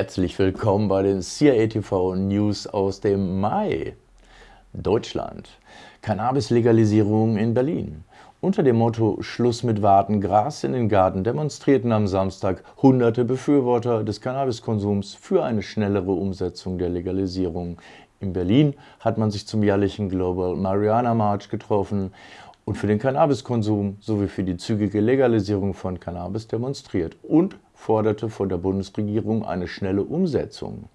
Herzlich willkommen bei den CIATV News aus dem Mai. Deutschland. Cannabis-Legalisierung in Berlin. Unter dem Motto Schluss mit Warten, Gras in den Garten demonstrierten am Samstag hunderte Befürworter des Cannabiskonsums für eine schnellere Umsetzung der Legalisierung. In Berlin hat man sich zum jährlichen Global Marijuana March getroffen und für den Cannabiskonsum sowie für die zügige Legalisierung von Cannabis demonstriert und forderte von der Bundesregierung eine schnelle Umsetzung.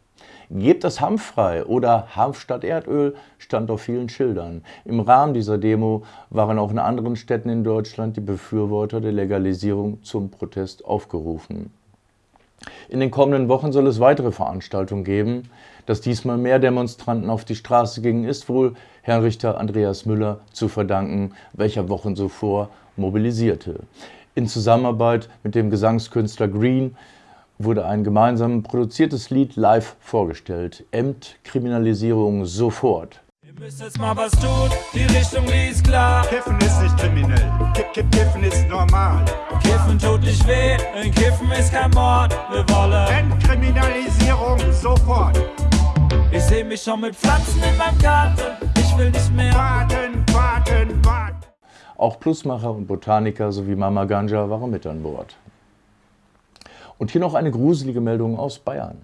Gebt das Hanf frei oder Hanf statt Erdöl stand auf vielen Schildern. Im Rahmen dieser Demo waren auch in anderen Städten in Deutschland die Befürworter der Legalisierung zum Protest aufgerufen. In den kommenden Wochen soll es weitere Veranstaltungen geben. Dass diesmal mehr Demonstranten auf die Straße gingen, ist wohl Herrn Richter Andreas Müller zu verdanken, welcher Wochen zuvor mobilisierte. In Zusammenarbeit mit dem Gesangskünstler Green wurde ein gemeinsam produziertes Lied live vorgestellt. Entkriminalisierung sofort. Ihr müsst jetzt mal was tun, die Richtung die ist klar. Kiffen ist nicht kriminell, Kiff, Kiff, Kiffen ist normal. Kiffen tut nicht weh, ein Kiffen ist kein Mord. Wir wollen Entkriminalisierung sofort. Ich seh mich schon mit Pflanzen in meinem Garten. Ich will nicht mehr. Warten, warten, warten. Auch Plusmacher und Botaniker sowie Mama Ganja waren mit an Bord. Und hier noch eine gruselige Meldung aus Bayern.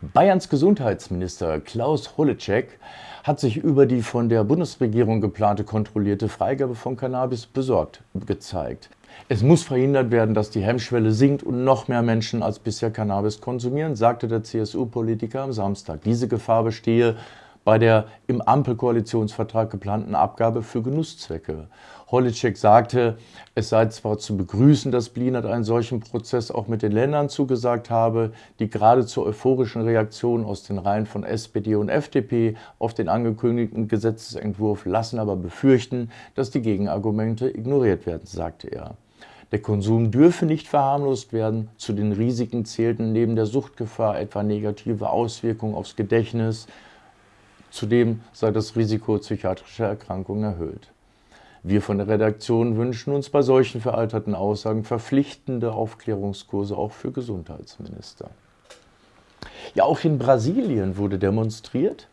Bayerns Gesundheitsminister Klaus Holleczek hat sich über die von der Bundesregierung geplante kontrollierte Freigabe von Cannabis besorgt gezeigt. Es muss verhindert werden, dass die Hemmschwelle sinkt und noch mehr Menschen als bisher Cannabis konsumieren, sagte der CSU-Politiker am Samstag. Diese Gefahr bestehe bei der im Ampelkoalitionsvertrag geplanten Abgabe für Genusszwecke. Holitschek sagte, es sei zwar zu begrüßen, dass Blinert einen solchen Prozess auch mit den Ländern zugesagt habe, die gerade zur euphorischen Reaktion aus den Reihen von SPD und FDP auf den angekündigten Gesetzesentwurf lassen aber befürchten, dass die Gegenargumente ignoriert werden, sagte er. Der Konsum dürfe nicht verharmlost werden. Zu den Risiken zählten neben der Suchtgefahr etwa negative Auswirkungen aufs Gedächtnis, Zudem sei das Risiko psychiatrischer Erkrankungen erhöht. Wir von der Redaktion wünschen uns bei solchen veralterten Aussagen verpflichtende Aufklärungskurse auch für Gesundheitsminister. Ja, auch in Brasilien wurde demonstriert.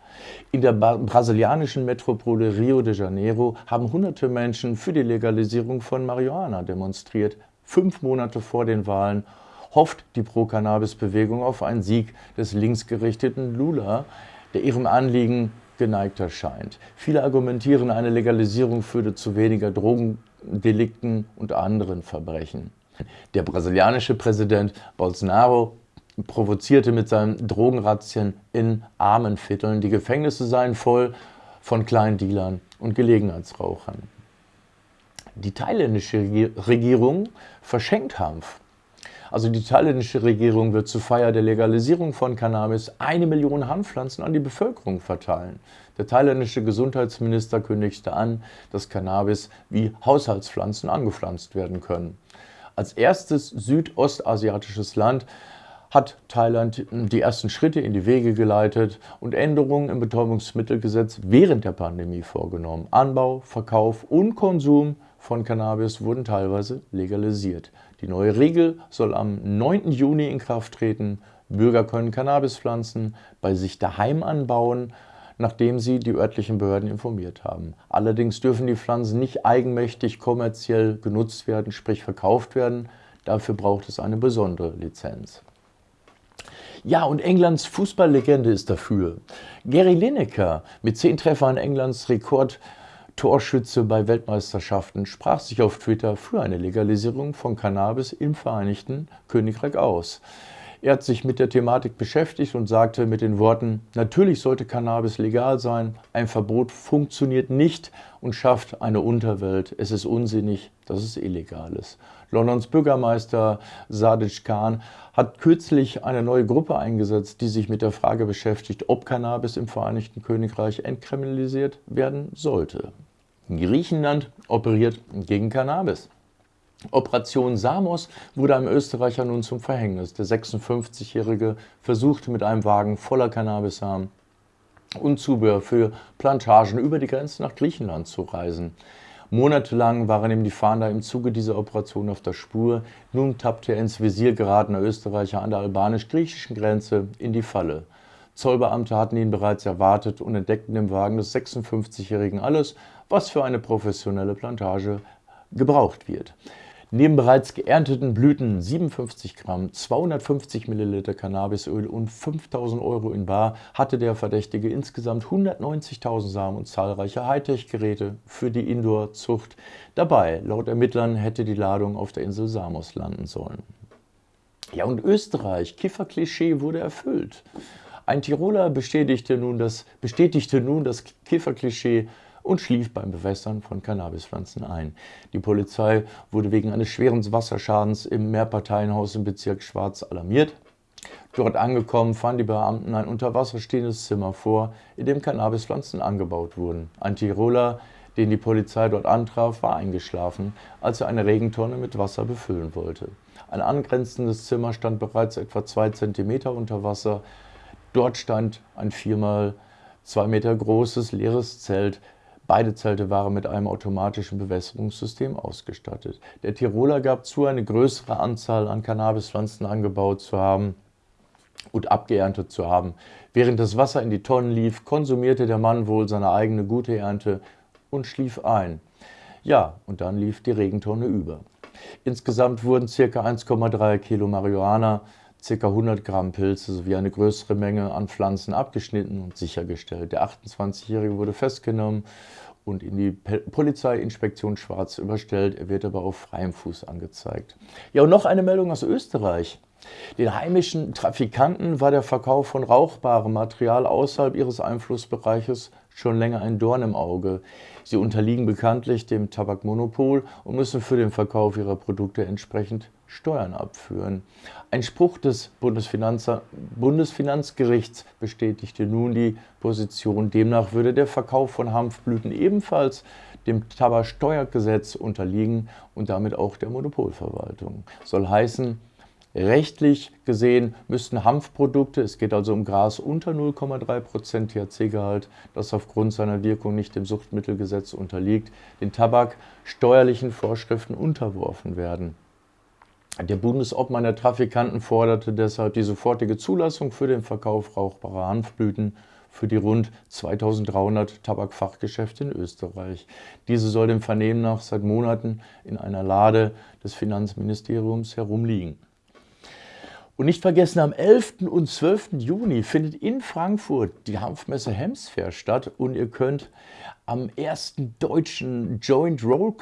In der brasilianischen Metropole Rio de Janeiro haben hunderte Menschen für die Legalisierung von Marihuana demonstriert. Fünf Monate vor den Wahlen hofft die Pro-Cannabis-Bewegung auf einen Sieg des linksgerichteten Lula, der ihrem Anliegen geneigt erscheint. Viele argumentieren, eine Legalisierung führte zu weniger Drogendelikten und anderen Verbrechen. Der brasilianische Präsident Bolsonaro provozierte mit seinen Drogenrazzien in armen Vierteln. Die Gefängnisse seien voll von kleinen Dealern und Gelegenheitsrauchern. Die thailändische Regierung verschenkt Hanf also die thailändische Regierung wird zur Feier der Legalisierung von Cannabis eine Million Hanfpflanzen an die Bevölkerung verteilen. Der thailändische Gesundheitsminister kündigte an, dass Cannabis wie Haushaltspflanzen angepflanzt werden können. Als erstes südostasiatisches Land hat Thailand die ersten Schritte in die Wege geleitet und Änderungen im Betäubungsmittelgesetz während der Pandemie vorgenommen. Anbau, Verkauf und Konsum von Cannabis wurden teilweise legalisiert. Die neue Regel soll am 9. Juni in Kraft treten. Bürger können Cannabispflanzen bei sich daheim anbauen, nachdem sie die örtlichen Behörden informiert haben. Allerdings dürfen die Pflanzen nicht eigenmächtig kommerziell genutzt werden, sprich verkauft werden. Dafür braucht es eine besondere Lizenz. Ja, und Englands Fußballlegende ist dafür. Gary Lineker mit zehn Treffern Englands Rekord Torschütze bei Weltmeisterschaften sprach sich auf Twitter für eine Legalisierung von Cannabis im Vereinigten Königreich aus. Er hat sich mit der Thematik beschäftigt und sagte mit den Worten, natürlich sollte Cannabis legal sein, ein Verbot funktioniert nicht und schafft eine Unterwelt. Es ist unsinnig, dass es illegal ist. Londons Bürgermeister Sadiq Khan hat kürzlich eine neue Gruppe eingesetzt, die sich mit der Frage beschäftigt, ob Cannabis im Vereinigten Königreich entkriminalisiert werden sollte. Griechenland operiert gegen Cannabis. Operation Samos wurde einem Österreicher nun zum Verhängnis. Der 56-Jährige versuchte mit einem Wagen voller Cannabissamen und Zubehör für Plantagen über die Grenze nach Griechenland zu reisen. Monatelang waren ihm die Fahnder im Zuge dieser Operation auf der Spur. Nun tappte er ins Visier geratener Österreicher an der albanisch-griechischen Grenze in die Falle. Zollbeamte hatten ihn bereits erwartet und entdeckten im Wagen des 56-Jährigen alles, was für eine professionelle Plantage gebraucht wird. Neben bereits geernteten Blüten 57 Gramm, 250 Milliliter Cannabisöl und 5000 Euro in Bar hatte der Verdächtige insgesamt 190.000 Samen und zahlreiche Hightech-Geräte für die Indoor-Zucht dabei. Laut Ermittlern hätte die Ladung auf der Insel Samos landen sollen. Ja, und Österreich, Kifferklischee wurde erfüllt. Ein Tiroler bestätigte nun das, bestätigte nun das Kifferklischee und schlief beim Bewässern von Cannabispflanzen ein. Die Polizei wurde wegen eines schweren Wasserschadens im Mehrparteienhaus im Bezirk Schwarz alarmiert. Dort angekommen fanden die Beamten ein unter Wasser stehendes Zimmer vor, in dem Cannabispflanzen angebaut wurden. Ein Tiroler, den die Polizei dort antraf, war eingeschlafen, als er eine Regentonne mit Wasser befüllen wollte. Ein angrenzendes Zimmer stand bereits etwa zwei Zentimeter unter Wasser. Dort stand ein viermal zwei Meter großes leeres Zelt, Beide Zelte waren mit einem automatischen Bewässerungssystem ausgestattet. Der Tiroler gab zu, eine größere Anzahl an Cannabispflanzen angebaut zu haben und abgeerntet zu haben. Während das Wasser in die Tonnen lief, konsumierte der Mann wohl seine eigene gute Ernte und schlief ein. Ja, und dann lief die Regentonne über. Insgesamt wurden ca. 1,3 Kilo Marihuana, ca. 100 Gramm Pilze sowie eine größere Menge an Pflanzen abgeschnitten und sichergestellt. Der 28-Jährige wurde festgenommen und in die Polizeiinspektion Schwarz überstellt. Er wird aber auf freiem Fuß angezeigt. Ja, und noch eine Meldung aus Österreich. Den heimischen Trafikanten war der Verkauf von rauchbarem Material außerhalb ihres Einflussbereiches schon länger ein Dorn im Auge. Sie unterliegen bekanntlich dem Tabakmonopol und müssen für den Verkauf ihrer Produkte entsprechend Steuern abführen. Ein Spruch des Bundesfinanzgerichts bestätigte nun die Position. Demnach würde der Verkauf von Hanfblüten ebenfalls dem Tabaksteuergesetz unterliegen und damit auch der Monopolverwaltung. Soll heißen, Rechtlich gesehen müssten Hanfprodukte, es geht also um Gras unter 0,3% THC-Gehalt, das aufgrund seiner Wirkung nicht dem Suchtmittelgesetz unterliegt, den Tabak steuerlichen Vorschriften unterworfen werden. Der Bundesobmann der Trafikanten forderte deshalb die sofortige Zulassung für den Verkauf rauchbarer Hanfblüten für die rund 2300 Tabakfachgeschäfte in Österreich. Diese soll dem Vernehmen nach seit Monaten in einer Lade des Finanzministeriums herumliegen. Und nicht vergessen, am 11. und 12. Juni findet in Frankfurt die Hanfmesse Hemsfair statt und ihr könnt am ersten deutschen Joint Roll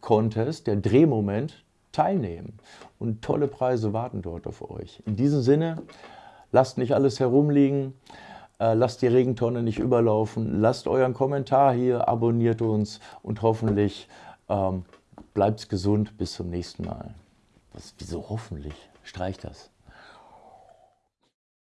Contest, der Drehmoment, teilnehmen. Und tolle Preise warten dort auf euch. In diesem Sinne, lasst nicht alles herumliegen, äh, lasst die Regentonne nicht überlaufen, lasst euren Kommentar hier, abonniert uns und hoffentlich ähm, bleibt gesund. Bis zum nächsten Mal. Was, wieso hoffentlich? Streich das.